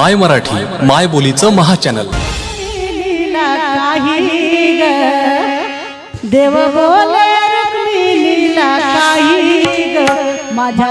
माय मराठी माय बोलीचं महाचॅनल चॅनल काही देव बोले काही माझ्या